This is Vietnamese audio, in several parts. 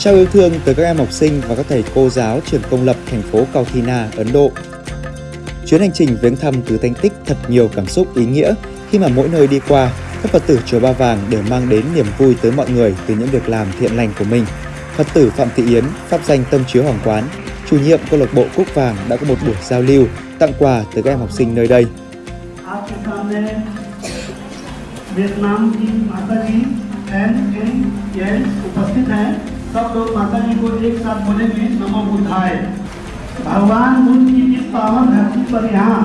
trao yêu thương tới các em học sinh và các thầy cô giáo trường công lập thành phố Kauthina, Ấn Độ. Chuyến hành trình viếng thăm tứ Thánh Tích thật nhiều cảm xúc ý nghĩa khi mà mỗi nơi đi qua, các Phật tử Chùa Ba Vàng đều mang đến niềm vui tới mọi người từ những việc làm thiện lành của mình. Phật tử Phạm Thị Yến, pháp danh Tâm Chiếu Hoàng Quán, chủ nhiệm câu lạc bộ Cúc Vàng đã có một buổi giao lưu, tặng quà tới các em học sinh nơi đây. Vietnam की माता G N N N उपस्थित हैं सब लोग माता जी को एक साथ बोलेंगे, नमो बुद्धाय। भगवान बुद्ध की इस पावन धरती पर यहाँ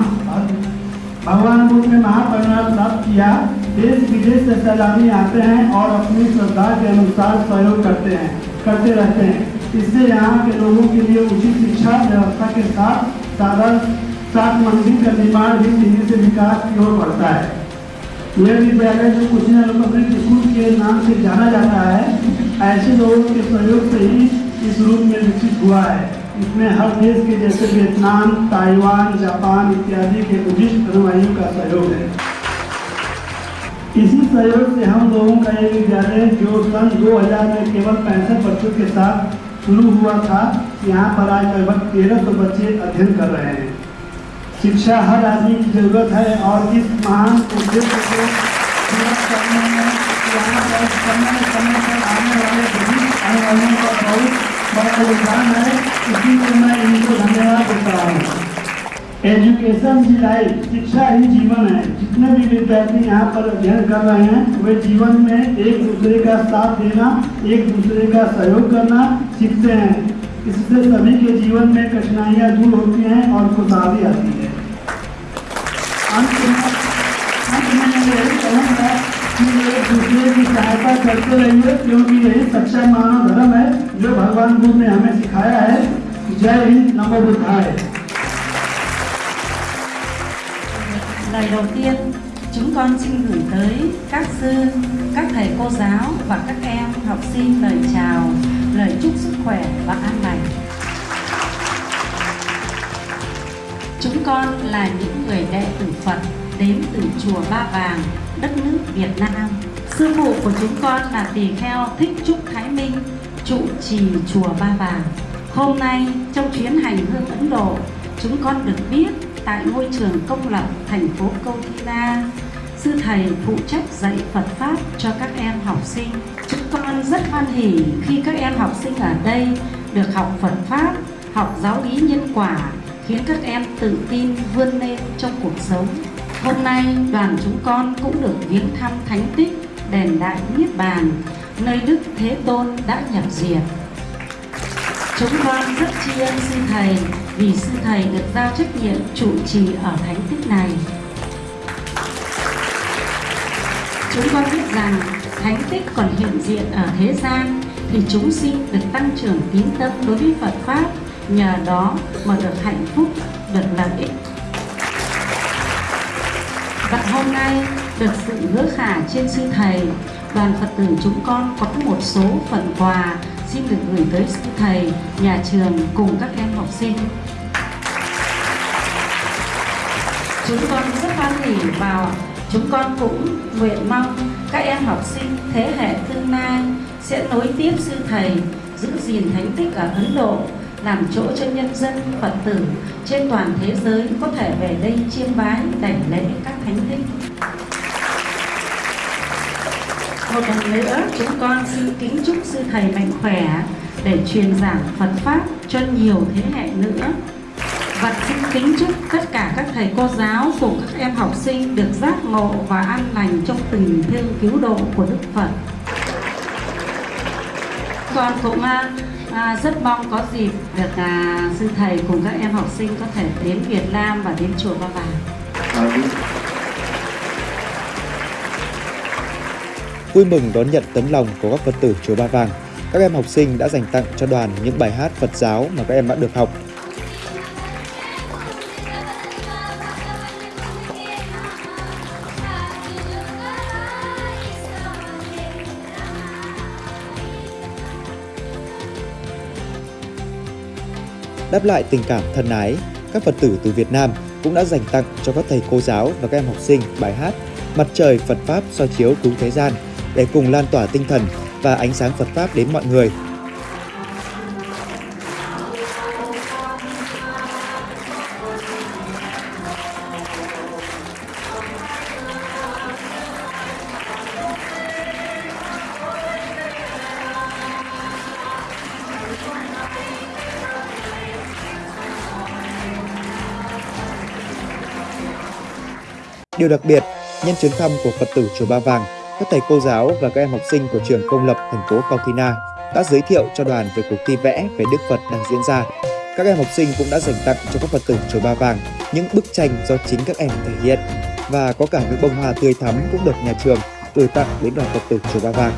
भगवान बुद्ध ने महापरिणाम प्राप्त किया। देश विदेश से सैलानी आते हैं और अपनी श्रद्धा के अनुसार सहयोग करते हैं, करते रहते हैं। इससे यहाँ के लोगों के लिए उचित शिक्षा व्यवस्था के साथ साधन, साथ मंदिर का निर्माण भी तेज़ी से विकास की ओर बढ़ता है। यह विद्यालय जो पब्लिक स्कूल के नाम से जाना जाता है। ऐसे लोगों के सहयोग से ही इस रूप में विकसित हुआ है। इसमें हर देश के जैसे वियतनाम, ताइवान, जापान इत्यादि के बुद्धिस्ट अनुयायियों का सहयोग है। इसी सहयोग से हम लोगों का ये विद्यालय जो सन 2000 में केवल पैंसठ बच्चों के साथ शुरू हुआ था, यहाँ पर आज लगभग तेरह सौ बच्चे अध्ययन कर रहे हैं। शिक्षा हर आदमी की ज़रूरत है और इस महान उद्देश्य को करने में यहाँ पर समय समय पर आने वाले अनुवादों का बहुत बड़ा योगदान है इसीलिए मैं इनको धन्यवाद। देता हूँ एजुकेशन ही लाइफ शिक्षा ही जीवन है। जितने भी विद्यार्थी यहाँ पर अध्ययन कर रहे हैं, वे जीवन में एक दूसरे का साथ देना, एक दूसरे का सहयोग करना सीखते हैं। इससे सभी के जीवन में कठिनाइयाँ दूर होती हैं और खुशहाली आती है। अंत कि एक दूसरे की सहायता करते रहिए क्योंकि यही सच्चा मानव धर्म है जो भगवान बुद्ध ने हमें सिखाया है जय हिंद नमो बुद्धाय Lời đầu tiên, chúng con xin gửi tới các sư, các thầy cô giáo và các em học sinh lời chào, lời chúc sức khỏe và an lành. Chúng con là những người đệ tử Phật đến từ chùa Ba Vàng, đất nước Việt Nam. Sư phụ của chúng con là tỳ kheo Thích Trúc Thái Minh, trụ trì chùa Ba Vàng. Hôm nay trong chuyến hành hương Ấn Độ, chúng con được biết tại ngôi trường công lập thành phố Kauthina, sư thầy phụ trách dạy Phật Pháp cho các em học sinh. Chúng con rất hoan hỉ khi các em học sinh ở đây được học Phật Pháp, học giáo lý nhân quả, khiến các em tự tin vươn lên trong cuộc sống. Hôm nay đoàn chúng con cũng được viếng thăm thánh tích đền Đại Niết Bàn, nơi Đức Thế Tôn đã nhập diệt. Chúng con rất tri ân sư thầy vì sư thầy được giao trách nhiệm trụ trì ở thánh tích này. Chúng con biết rằng thánh tích còn hiện diện ở thế gian thì chúng sinh được tăng trưởng tín tâm đối với Phật Pháp, nhờ đó mà được hạnh phúc, được lợi ích. Và hôm nay được sự hứa khả trên sư thầy, đoàn Phật tử chúng con có một số phần quà xin được gửi tới sư thầy, nhà trường cùng các em học sinh. Chúng con rất hoan hỉ vào chúng con cũng nguyện mong các em học sinh thế hệ tương lai sẽ nối tiếp sư thầy giữ gìn thánh tích ở Ấn Độ làm chỗ cho nhân dân Phật tử trên toàn thế giới có thể về đây chiêm bái đảnh lễ các thánh tích. Một lần nữa, chúng con xin kính chúc sư thầy mạnh khỏe để truyền giảng Phật Pháp cho nhiều thế hệ nữa. Và xin kính chúc tất cả các thầy cô giáo cùng các em học sinh được giác ngộ và an lành trong tình thương cứu độ của Đức Phật. Con cũng à, rất mong có dịp được à, sư thầy cùng các em học sinh có thể đến Việt Nam và đến chùa Ba Vàng. Vui mừng đón nhận tấm lòng của các Phật tử chùa Ba Vàng, các em học sinh đã dành tặng cho đoàn những bài hát Phật giáo mà các em đã được học. Đáp lại tình cảm thân ái, các Phật tử từ Việt Nam cũng đã dành tặng cho các thầy cô giáo và các em học sinh bài hát Mặt trời Phật Pháp soi chiếu cứu thế gian để cùng lan tỏa tinh thần và ánh sáng Phật Pháp đến mọi người. Điều đặc biệt, nhân chuyến thăm của Phật tử chùa Ba Vàng, các thầy cô giáo và các em học sinh của trường công lập thành phố Kautina đã giới thiệu cho đoàn về cuộc thi vẽ về Đức Phật đang diễn ra. Các em học sinh cũng đã dành tặng cho các Phật tử chùa Ba Vàng những bức tranh do chính các em thể hiện và có cả những bông hoa tươi thắm cũng được nhà trường gửi tặng đến đoàn Phật tử chùa Ba Vàng.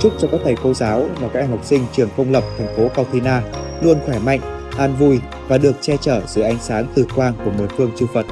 Chúc cho các thầy cô giáo và các em học sinh trường công lập thành phố Cao Thina luôn khỏe mạnh, an vui và được che chở dưới ánh sáng từ quang của mười phương chư Phật.